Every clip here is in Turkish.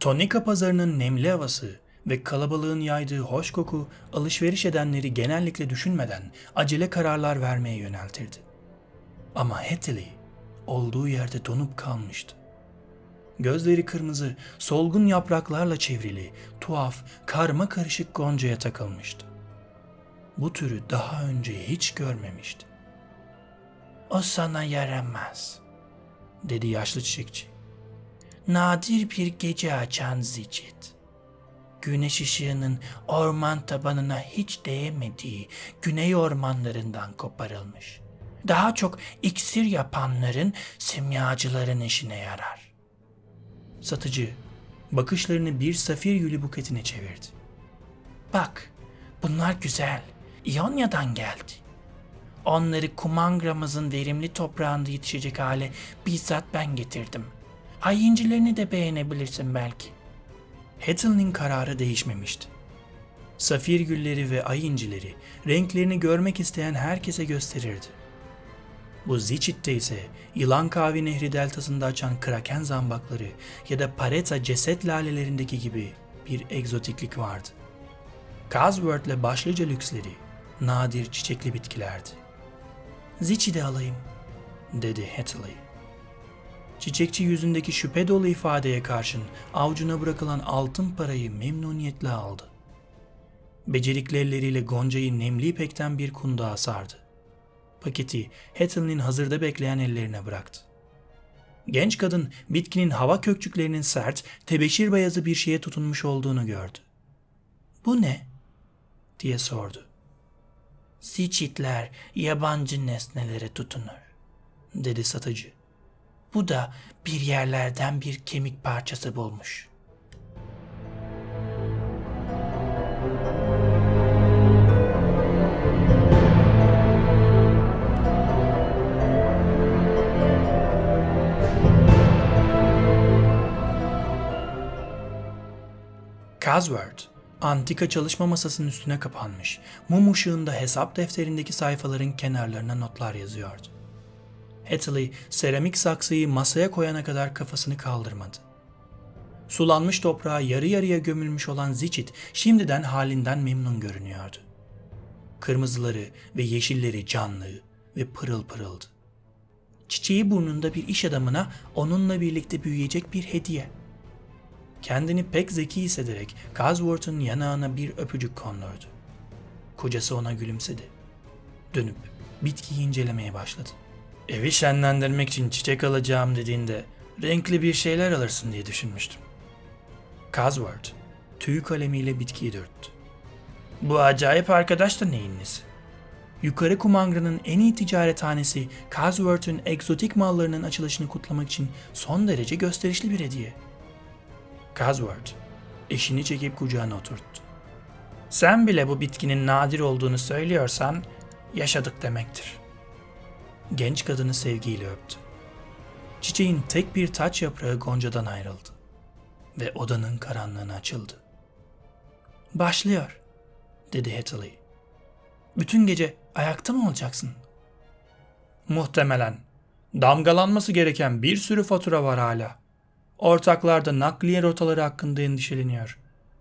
Tonika pazarının nemli havası ve kalabalığın yaydığı hoş koku alışveriş edenleri genellikle düşünmeden acele kararlar vermeye yöneltirdi. Ama Hattie olduğu yerde donup kalmıştı. Gözleri kırmızı, solgun yapraklarla çevrili, tuhaf, karma karışık goncaya takılmıştı. Bu türü daha önce hiç görmemişti. O sana yaramaz, dedi yaşlı çiçekçi. Nadir bir gece açan zicit. Güneş ışığının orman tabanına hiç değemediği güney ormanlarından koparılmış. Daha çok iksir yapanların, simyacıların işine yarar. Satıcı bakışlarını bir safir gülü buketine çevirdi. Bak, bunlar güzel. İonya'dan geldi. Onları Kumangramızın verimli toprağında yetişecek hale bizzat ben getirdim. Ay incilerini de beğenebilirsin belki. Hattie'nin kararı değişmemişti. Safir gülleri ve ay incileri renklerini görmek isteyen herkese gösterirdi. Bu Zichit'te ise Yılan Kavi Nehri deltasında açan kraken zambakları ya da Pareta ceset lalelerindeki gibi bir egzotiklik vardı. Cosworth'le başlıca lüksleri nadir çiçekli bitkilerdi. Zichi alayım, dedi Hattie. Çiçekçi yüzündeki şüphe dolu ifadeye karşın avucuna bırakılan altın parayı memnuniyetle aldı. Becerikli elleriyle Gonca'yı nemli ipekten bir kundağa sardı. Paketi Hattie'nin hazırda bekleyen ellerine bıraktı. Genç kadın bitkinin hava kökçüklerinin sert, tebeşir beyazı bir şeye tutunmuş olduğunu gördü. Bu ne? diye sordu. Siçitler yabancı nesnelere tutunur, dedi satıcı. Bu da bir yerlerden bir kemik parçası bulmuş. Cosworth, antika çalışma masasının üstüne kapanmış, mum ışığında hesap defterindeki sayfaların kenarlarına notlar yazıyordu. Hattie, seramik saksıyı masaya koyana kadar kafasını kaldırmadı. Sulanmış toprağa yarı yarıya gömülmüş olan Zichit şimdiden halinden memnun görünüyordu. Kırmızıları ve yeşilleri canlı ve pırıl pırıldı. Çiçeği burnunda bir iş adamına onunla birlikte büyüyecek bir hediye. Kendini pek zeki hissederek Cosworth'un yanağına bir öpücük kondurdu. Kocası ona gülümsedi. Dönüp bitkiyi incelemeye başladı. Evi şenlendirmek için çiçek alacağım dediğinde renkli bir şeyler alırsın diye düşünmüştüm. Cosworth tüy kalemiyle bitkiyi dörttü. Bu acayip arkadaş da neyin nesi? Yukarı Kumangra'nın en iyi ticarethanesi Cosworth'un egzotik mallarının açılışını kutlamak için son derece gösterişli bir hediye. Cosworth eşini çekip kucağına oturttu. Sen bile bu bitkinin nadir olduğunu söylüyorsan yaşadık demektir. Genç kadını sevgiyle öptü. Çiçeğin tek bir taç yaprağı goncadan ayrıldı ve odanın karanlığına açıldı. Başlıyor, dedi Hattie. Bütün gece ayakta mı olacaksın? Muhtemelen. Damgalanması gereken bir sürü fatura var hala. Ortaklar da nakliye rotaları hakkında endişeleniyor.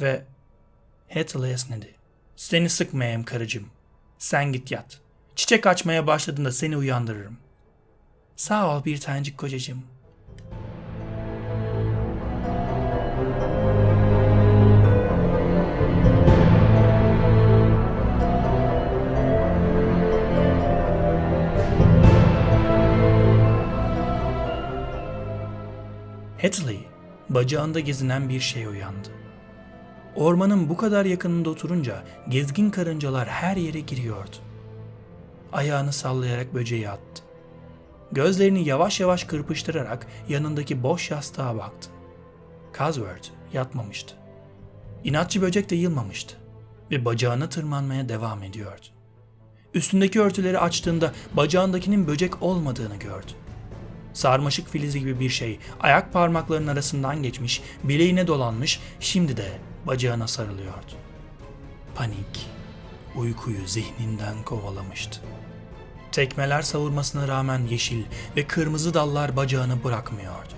Ve Hattie esnedi. Seni sıkmayayım karıcığım. Sen git yat. Çiçek açmaya başladığında seni uyandırırım. Sağ ol bir tanecik kocacığım. Hatley, bacağında gezinen bir şey uyandı. Ormanın bu kadar yakınında oturunca gezgin karıncalar her yere giriyordu. Ayağını sallayarak böceği attı. Gözlerini yavaş yavaş kırpıştırarak yanındaki boş yastığa baktı. Cosworth yatmamıştı. İnatçı böcek de yılmamıştı ve bacağına tırmanmaya devam ediyordu. Üstündeki örtüleri açtığında bacağındakinin böcek olmadığını gördü. Sarmaşık filizi gibi bir şey ayak parmaklarının arasından geçmiş, bileğine dolanmış, şimdi de bacağına sarılıyordu. Panik, uykuyu zihninden kovalamıştı. Tekmeler savurmasına rağmen yeşil ve kırmızı dallar bacağını bırakmıyordu.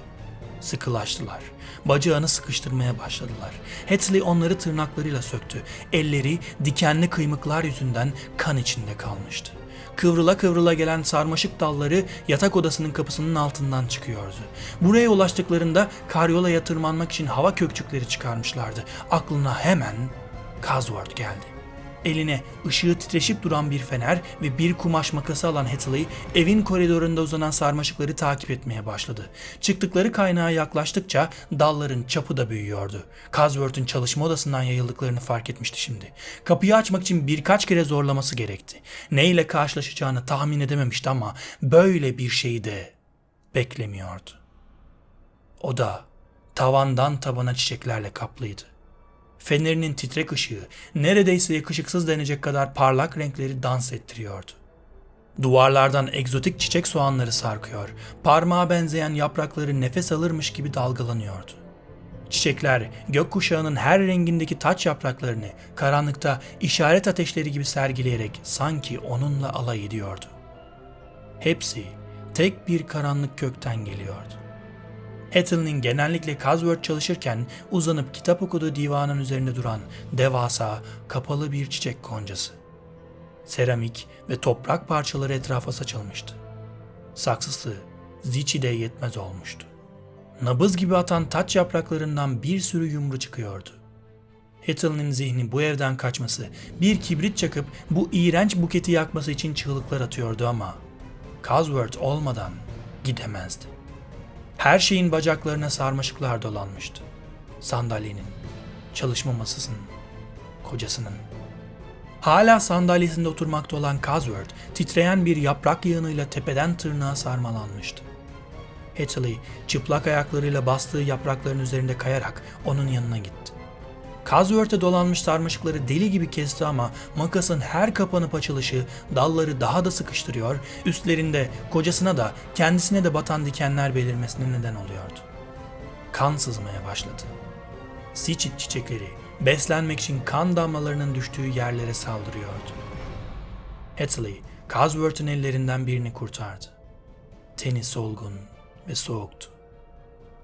Sıkılaştılar. Bacağını sıkıştırmaya başladılar. Hathley onları tırnaklarıyla söktü. Elleri dikenli kıymıklar yüzünden kan içinde kalmıştı. Kıvrıla kıvrıla gelen sarmaşık dalları yatak odasının kapısının altından çıkıyordu. Buraya ulaştıklarında karyolaya tırmanmak için hava kökçükleri çıkarmışlardı. Aklına hemen Cosworth geldi. Eline ışığı titreşip duran bir fener ve bir kumaş makası alan Hathaway evin koridorunda uzanan sarmaşıkları takip etmeye başladı. Çıktıkları kaynağa yaklaştıkça dalların çapı da büyüyordu. Cosworth'un çalışma odasından yayıldıklarını fark etmişti şimdi. Kapıyı açmak için birkaç kere zorlaması gerekti. Neyle karşılaşacağını tahmin edememişti ama böyle bir şeyi de beklemiyordu. Oda tavandan tabana çiçeklerle kaplıydı. Fenerinin titrek ışığı neredeyse yakışıksız denecek kadar parlak renkleri dans ettiriyordu. Duvarlardan egzotik çiçek soğanları sarkıyor, parmağa benzeyen yaprakları nefes alırmış gibi dalgalanıyordu. Çiçekler gökkuşağının her rengindeki taç yapraklarını karanlıkta işaret ateşleri gibi sergileyerek sanki onunla alay ediyordu. Hepsi tek bir karanlık kökten geliyordu. Hattle'nin genellikle Cosworth çalışırken uzanıp kitap okuduğu divanın üzerinde duran devasa, kapalı bir çiçek koncası. Seramik ve toprak parçaları etrafa saçılmıştı. Saksısı Zichi'de yetmez olmuştu. Nabız gibi atan taç yapraklarından bir sürü yumru çıkıyordu. Hattle'nin zihni bu evden kaçması, bir kibrit çakıp bu iğrenç buketi yakması için çığlıklar atıyordu ama Cosworth olmadan gidemezdi. Her şeyin bacaklarına sarmaşıklar dolanmıştı. Sandalyenin, çalışma masasının, kocasının. Hala sandalyesinde oturmakta olan Cosworth, titreyen bir yaprak yığınıyla tepeden tırnağa sarmalanmıştı. Hathley, çıplak ayaklarıyla bastığı yaprakların üzerinde kayarak onun yanına gitti. Cosworth'e dolanmış sarmaşıkları deli gibi kesti ama makasın her kapanıp açılışı dalları daha da sıkıştırıyor, üstlerinde kocasına da kendisine de batan dikenler belirmesine neden oluyordu. Kan sızmaya başladı. Siçit çiçekleri beslenmek için kan damlalarının düştüğü yerlere saldırıyordu. Hathley, Cosworth'un ellerinden birini kurtardı. Teni solgun ve soğuktu.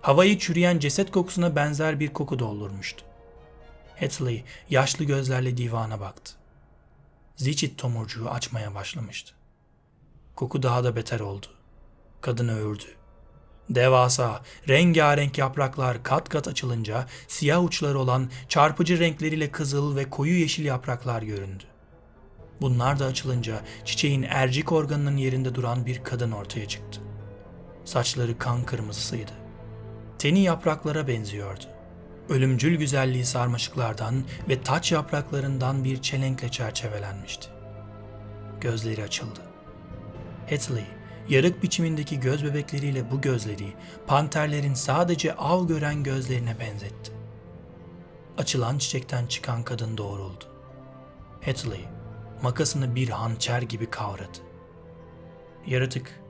Havayı çürüyen ceset kokusuna benzer bir koku doldurmuştu. Hatley yaşlı gözlerle divana baktı. Zichit tomurcuğu açmaya başlamıştı. Koku daha da beter oldu. Kadını öğürdü. Devasa, rengarenk yapraklar kat kat açılınca siyah uçları olan çarpıcı renkleriyle kızıl ve koyu yeşil yapraklar göründü. Bunlar da açılınca çiçeğin ercik organının yerinde duran bir kadın ortaya çıktı. Saçları kan kırmızısıydı. Teni yapraklara benziyordu ölümcül güzelliği sarmaşıklardan ve taç yapraklarından bir çelenkle çerçevelenmişti. Gözleri açıldı. Hatley, yarık biçimindeki göz bebekleriyle bu gözleri panterlerin sadece av gören gözlerine benzetti. Açılan çiçekten çıkan kadın doğruldu. Hatley, makasını bir hançer gibi kavradı. Yaratık,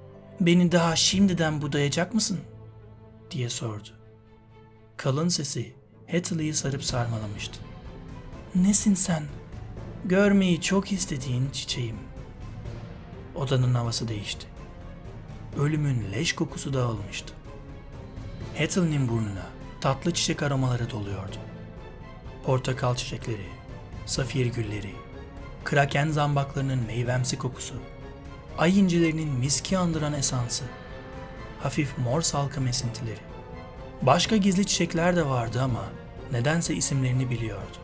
beni daha şimdiden budayacak mısın? diye sordu. Kalın sesi Hatley'i sarıp sarmalamıştı. Nesin sen? Görmeyi çok istediğin çiçeğim. Odanın havası değişti. Ölümün leş kokusu dağılmıştı. Hatley'nin burnuna tatlı çiçek aromaları doluyordu. Portakal çiçekleri, safir gülleri, kraken zambaklarının meyvemsi kokusu, ay incilerinin miski andıran esansı, hafif mor salkım esintileri. Başka gizli çiçekler de vardı ama nedense isimlerini biliyordu.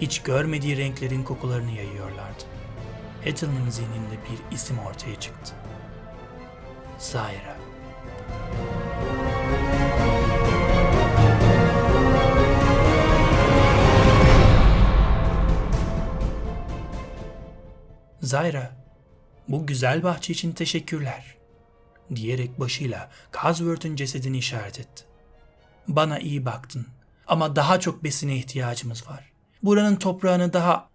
Hiç görmediği renklerin kokularını yayıyorlardı. Hethel'ın zihninde bir isim ortaya çıktı. Zaira. Zaira, bu güzel bahçe için teşekkürler, diyerek başıyla Cosworth'un cesedini işaret etti. Bana iyi baktın ama daha çok besine ihtiyacımız var. Buranın toprağını daha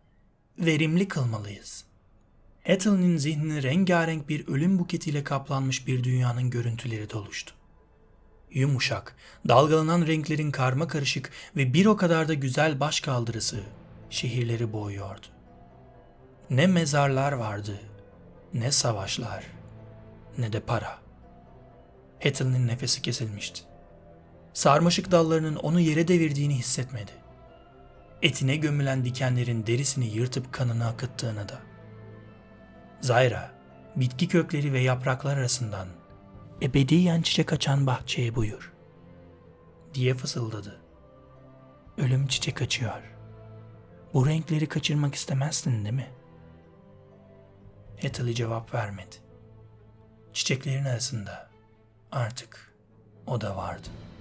verimli kılmalıyız. Hattle'nin zihnini rengarenk bir ölüm buketiyle kaplanmış bir dünyanın görüntüleri doluştu. Yumuşak, dalgalanan renklerin karma karışık ve bir o kadar da güzel baş kaldırısı şehirleri boğuyordu. Ne mezarlar vardı, ne savaşlar, ne de para. Hattle'nin nefesi kesilmişti. Sarmaşık dallarının onu yere devirdiğini hissetmedi. Etine gömülen dikenlerin derisini yırtıp kanını akıttığını da. Zayra, bitki kökleri ve yapraklar arasından ebediyen çiçek açan bahçeye buyur diye fısıldadı. Ölüm çiçek açıyor. Bu renkleri kaçırmak istemezsin değil mi? Ethel cevap vermedi. Çiçeklerin arasında artık o da vardı.''